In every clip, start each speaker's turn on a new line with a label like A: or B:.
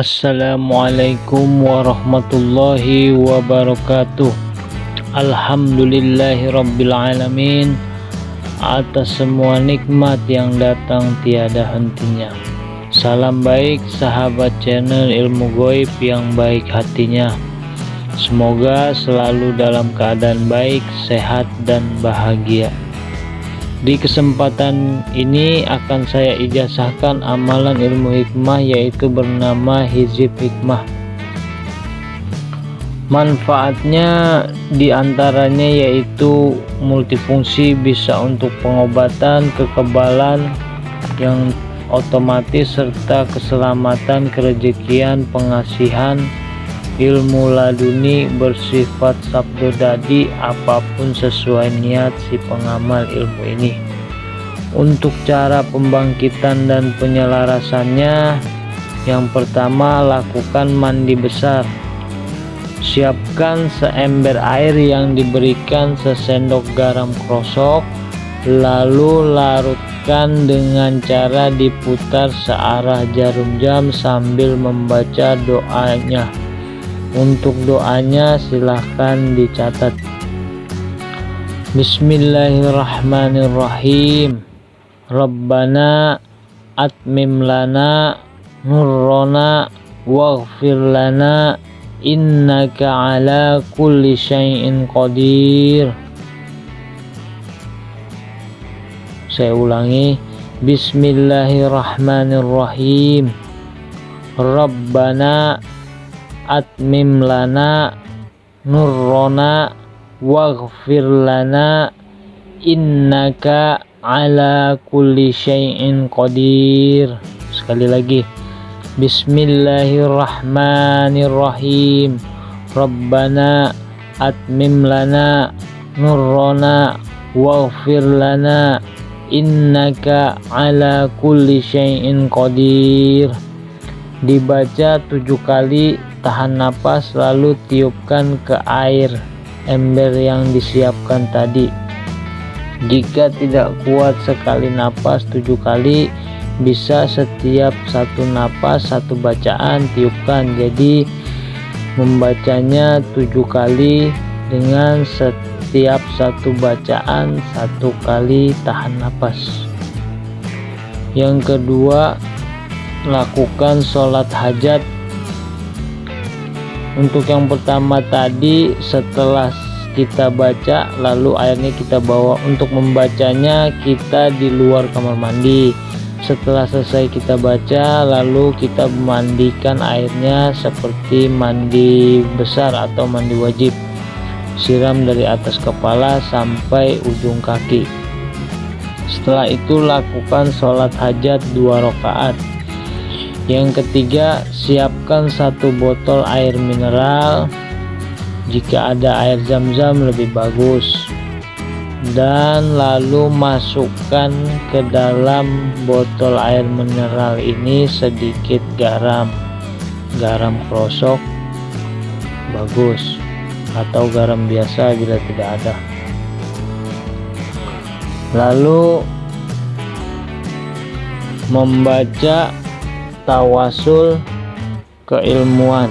A: Assalamualaikum warahmatullahi wabarakatuh. Alhamdulillahirrabbilalamin Atas semua nikmat yang datang tiada hentinya. Salam baik sahabat channel ilmu goib yang baik hatinya. Semoga selalu dalam keadaan baik, sehat, dan bahagia di kesempatan ini akan saya ijazahkan amalan ilmu hikmah yaitu bernama hizib hikmah. Manfaatnya di antaranya yaitu multifungsi bisa untuk pengobatan, kekebalan yang otomatis serta keselamatan, kerejekian, pengasihan, ilmu laduni bersifat sabdo dadi apa pun sesuai niat si pengamal ilmu ini. Untuk cara pembangkitan dan penyelarasannya yang pertama lakukan mandi besar. Siapkan seember air yang diberikan sesendok garam krosok lalu larutkan dengan cara diputar searah jarum jam sambil membaca doanya untuk doanya silahkan dicatat. Bismillahirrahmanirrahim. Rabbana atmim lana nurrona waghfir lana innaka ala kulli syai'in qadir. Saya ulangi. Bismillahirrahmanirrahim. Rabbana atmim lana nurrona waghfir lana innaka ala kulli syai'in qadir. Sekali lagi Bismillahirrahmanirrahim. Rabbana atmim lana nurrona waghfir lana innaka ala kulli syai'in qadir. Dibaca tujuh kali tahan napas lalu tiupkan ke air ember yang disiapkan tadi. Jika tidak kuat sekali napas tujuh kali bisa setiap satu napas satu bacaan tiupkan. Jadi membacanya tujuh kali dengan setiap satu bacaan satu kali tahan napas. Yang kedua lakukan sholat hajat untuk yang pertama tadi setelah kita baca lalu airnya kita bawa. Untuk membacanya kita di luar kamar mandi. Setelah selesai kita baca lalu kita memandikan airnya seperti mandi besar atau mandi wajib. Siram dari atas kepala sampai ujung kaki. Setelah itu lakukan sholat hajat dua rakaat yang ketiga siapkan satu botol air mineral. Jika ada air zam-zam lebih bagus. Dan lalu masukkan ke dalam botol air mineral ini sedikit garam. Garam krosok bagus. Atau garam biasa bila tidak ada. Lalu membaca tawasul keilmuan.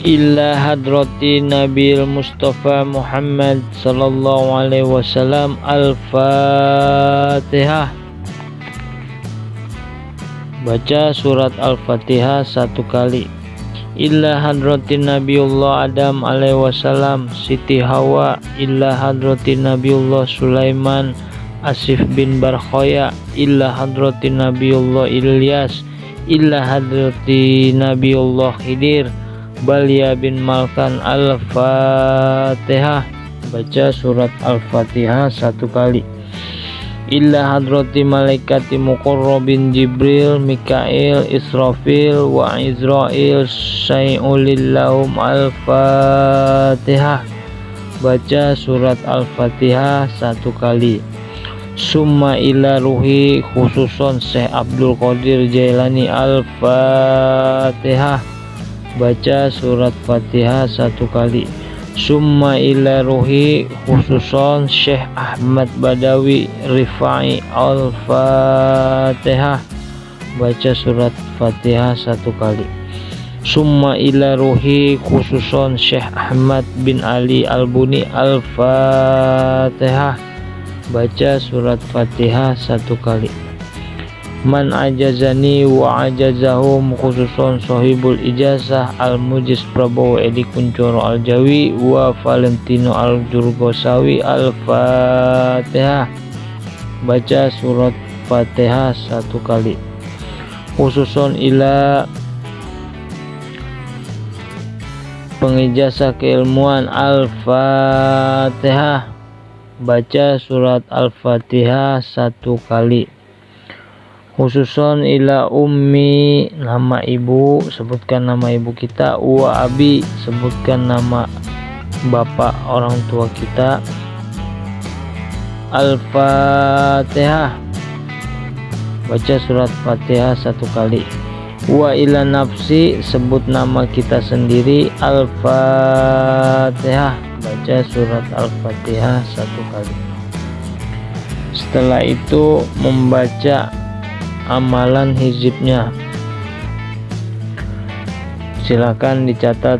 A: Illa hadrati Nabil Mustafa Muhammad sallallahu alaihi wasallam Al-Fatihah. Baca surat Al-Fatihah satu kali illa hadratin nabiullah Adam alaihi wasallam Siti Hawa. Illa hadratin nabiullah Sulaiman Asif bin Barkhoya. Illa hadratin nabiullah Ilyas. Illa hadratin nabiullah Khidir. Balia bin Malkan Al-Fatihah. Baca surat Al-Fatihah satu kali illa hadrati malaikati muqarrabin Jibril, Mikail, Israfil wa Izrail syai'ulillahum al-fatihah. Baca surat al-fatihah satu kali. Summa ila ruhi khususon Syekh Abdul Qadir Jailani al-fatihah. Baca surat fatihah satu kali summa ila ruhi khususon Syekh Ahmad Badawi Rifai Al-Fatihah. Baca surat Fatihah satu kali. Summa ila ruhi khususon Syekh Ahmad bin Ali Al-Buni Al-Fatihah. Baca surat Fatihah satu kali man ajazani wa ajazahum khususon sohibul ijazah al mujiz Prabowo Edi Kuncoro al Jawi wa Valentino al Jurgosawi al Fatihah baca surat Fatihah satu kali. Khususon ila pengijazah keilmuan al Fatihah baca surat al Fatihah satu kali khususon ila ummi nama ibu sebutkan nama ibu kita wa abi sebutkan nama bapak orang tua kita. Al-fatihah. Baca surat fatihah satu kali. Wa ila nafsi sebut nama kita sendiri. Al-fatihah. Baca surat al-fatihah satu kali. Setelah itu membaca amalan hizibnya. Silakan dicatat.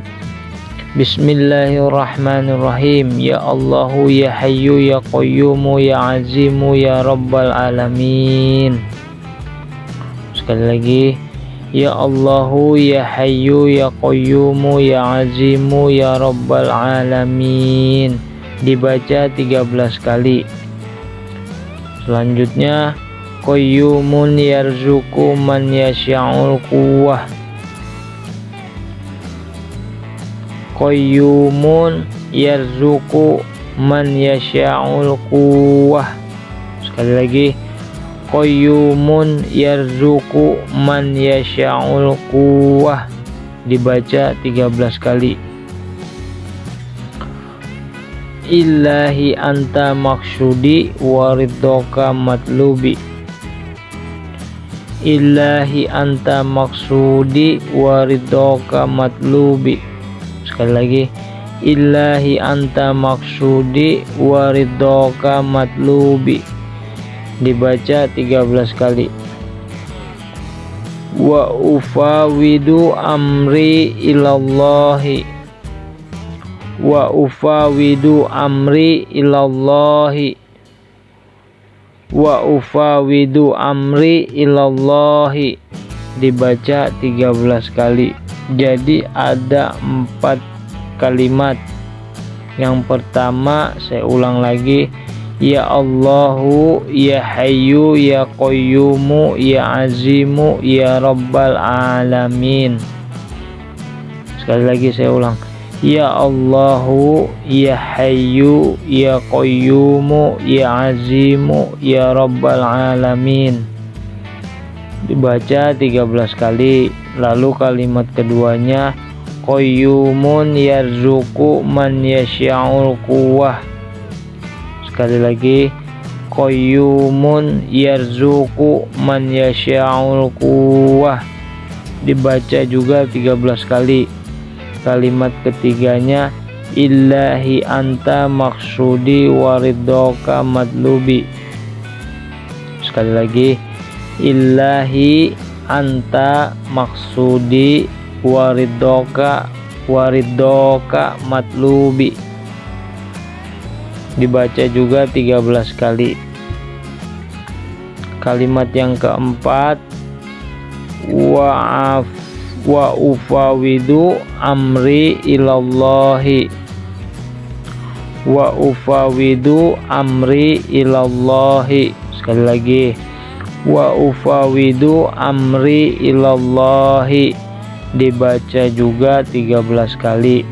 A: Bismillahirrahmanirrahim. Ya Allahu ya Hayyu ya Qayyumu ya Azimu ya Rabbal Alamin. Sekali lagi. Ya Allahu ya Hayyu ya Qayyumu ya Azimu ya Rabbal Alamin. Dibaca 13 kali. Selanjutnya qayyumun yarzuku man yasha'ul quwwah. Qayyumun yarzuku man yasha'ul quwwah. Sekali lagi qayyumun yarzuku man yasha'ul quwwah. Dibaca 13 kali. Ilahi anta maksudi waridoka matlubi Ilahi anta maksudi waridoka matlubi. Sekali lagi Ilahi anta maksudi waridoka matlubi. Dibaca 13 kali. Wa ufawidu amri ilallahi. Wa ufawidu amri ilallahi wa ufawidu amri ilallahi. Dibaca 13 kali. Jadi ada empat kalimat. Yang pertama saya ulang lagi. Ya Allahu Ya Hayyu Ya Qayyumu Ya Azimu Ya Rabbal Alamin. Sekali lagi saya ulang Ya Allahu Ya Hayyu Ya Qayyumu Ya Azimu Ya Rabbal Alamin. Dibaca 13 kali lalu kalimat keduanya Qayyumun yarzuku man yasha'ul quwwah. Sekali lagi Qayyumun yarzuku man yasha'ul quwwah. Dibaca juga 13 kali kalimat ketiganya Ilahi anta maksudi waridoka madlubi. Sekali lagi Ilahi anta maksudi waridoka waridoka matlubi dibaca juga 13 kali. Kalimat yang keempat wa'af wa ufawidu amri ilallahi. Wa ufawidu amri ilallahi. Sekali lagi. Wa ufawidu amri ilallahi. Dibaca juga 13 kali.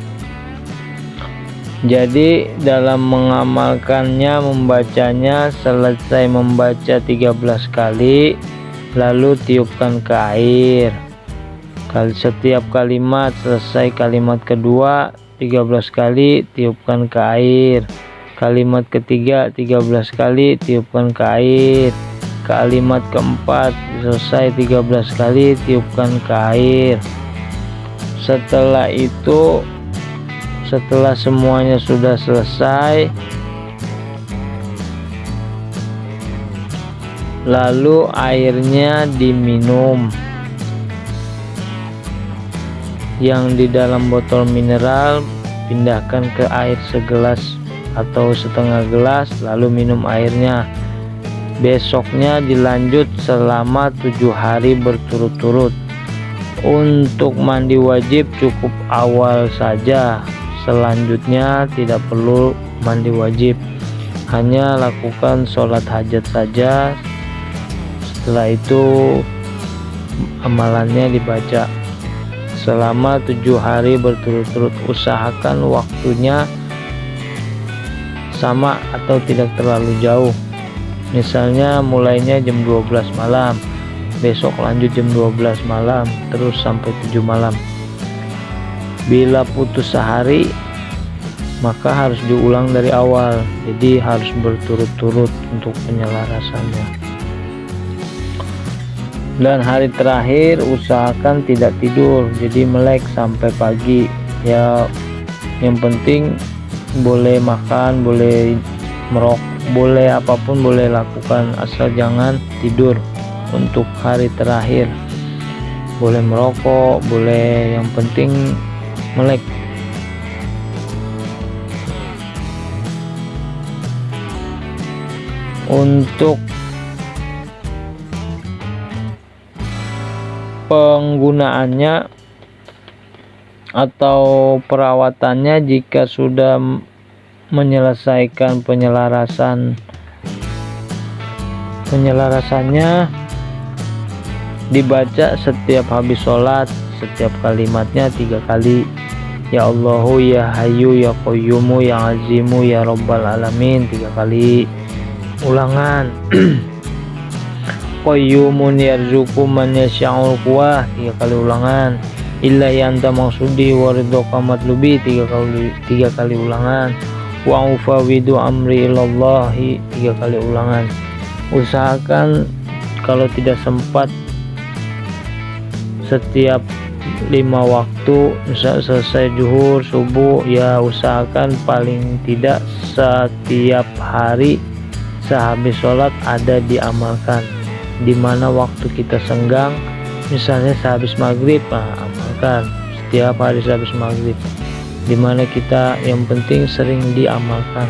A: Jadi dalam mengamalkannya membacanya selesai membaca 13 kali lalu tiupkan ke air Kali setiap kalimat selesai kalimat kedua 13 kali tiupkan ke air. Kalimat ketiga 13 kali tiupkan ke air. Kalimat keempat selesai 13 kali tiupkan ke air. Setelah itu setelah semuanya sudah selesai lalu airnya diminum yang di dalam botol mineral pindahkan ke air segelas atau setengah gelas lalu minum airnya. Besoknya dilanjut selama tujuh hari berturut-turut. Untuk mandi wajib cukup awal saja. Selanjutnya tidak perlu mandi wajib. Hanya lakukan sholat hajat saja. Setelah itu amalannya dibaca selama tujuh hari berturut-turut usahakan waktunya sama atau tidak terlalu jauh. Misalnya mulainya jam 12 malam besok lanjut jam 12 malam terus sampai 7 malam. Bila putus sehari maka harus diulang dari awal jadi harus berturut-turut untuk penyelarasannya dan hari terakhir usahakan tidak tidur. Jadi melek sampai pagi. Ya yang penting boleh makan boleh merok boleh apa pun boleh lakukan. Asal jangan tidur. Untuk hari terakhir boleh merokok boleh yang penting melek. Untuk penggunaannya atau perawatannya jika sudah menyelesaikan penyelarasan penyelarasannya dibaca setiap habis sholat setiap kalimatnya tiga kali. Ya Allahu ya Hayu ya Qayyumu ya Azimu ya Rabbal Alamin tiga kali. Ulangan Qayyumun yarzuku man yasha'ul kuah tiga kali ulangan. Illa yanta maksudi waridhoka matlubi tiga kali tiga kali ulangan. Wa ufawidu amri ilallahi tiga kali ulangan. Usahakan kalau tidak sempat setiap lima waktu selesai juhur subuh ya usahakan paling tidak setiap hari sehabis sholat ada diamalkan di mana waktu kita senggang misalnya sehabis maghrib nah, amalkan. Setiap hari sehabis maghrib. Di mana kita yang penting sering diamalkan.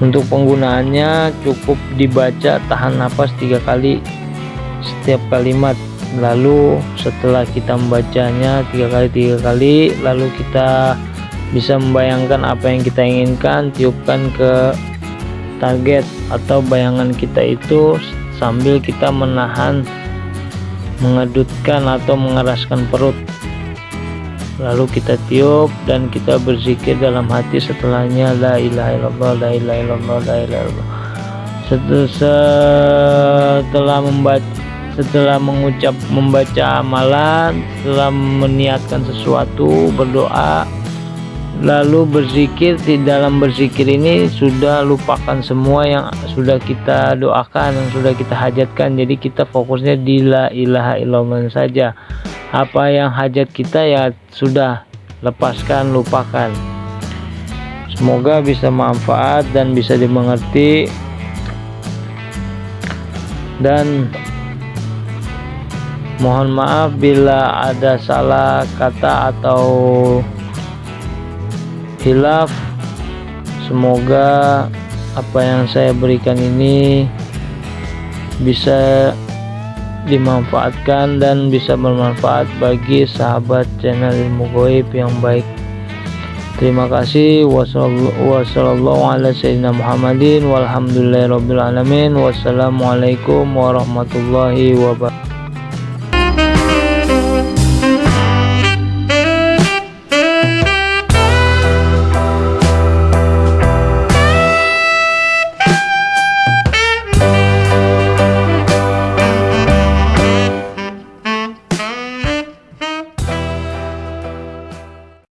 A: Untuk penggunaannya cukup dibaca tahan nafas tiga kali setiap kalimat. Lalu setelah kita membacanya tiga kali tiga kali lalu kita bisa membayangkan apa yang kita inginkan tiupkan ke target atau bayangan kita itu sambil kita menahan mengedutkan atau mengeraskan perut. Lalu kita tiup dan kita berzikir dalam hati setelahnya la ilaha illallah la ilaha illallah la ilaha illallah. Setelah membaca setelah mengucap membaca amalan setelah meniatkan sesuatu berdoa lalu berzikir di dalam berzikir ini sudah lupakan semua yang sudah kita doakan yang sudah kita hajatkan. Jadi kita fokusnya di la ilaha illallah saja. Apa yang hajat kita ya sudah lepaskan lupakan. Semoga bisa manfaat dan bisa dimengerti. Dan mohon maaf bila ada salah kata atau hilaf semoga apa yang saya berikan ini bisa dimanfaatkan dan bisa bermanfaat bagi sahabat channel ilmu goib yang baik. Terima kasih. Wassalamualaikum warahmatullahi wabarakatuh